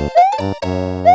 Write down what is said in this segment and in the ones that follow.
Beep!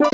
you